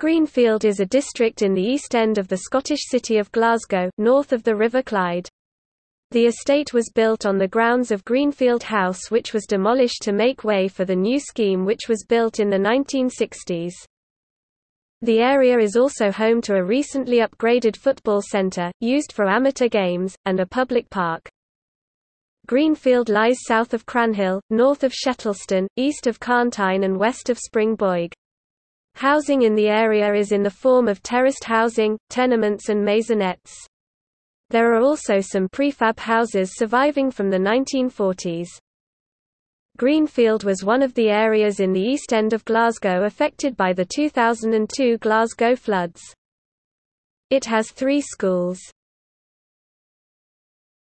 Greenfield is a district in the east end of the Scottish city of Glasgow, north of the River Clyde. The estate was built on the grounds of Greenfield House which was demolished to make way for the new scheme which was built in the 1960s. The area is also home to a recently upgraded football centre, used for amateur games, and a public park. Greenfield lies south of Cranhill, north of Shettleston, east of Carntyne and west of Springboig. Housing in the area is in the form of terraced housing, tenements and maisonettes. There are also some prefab houses surviving from the 1940s. Greenfield was one of the areas in the east end of Glasgow affected by the 2002 Glasgow floods. It has three schools.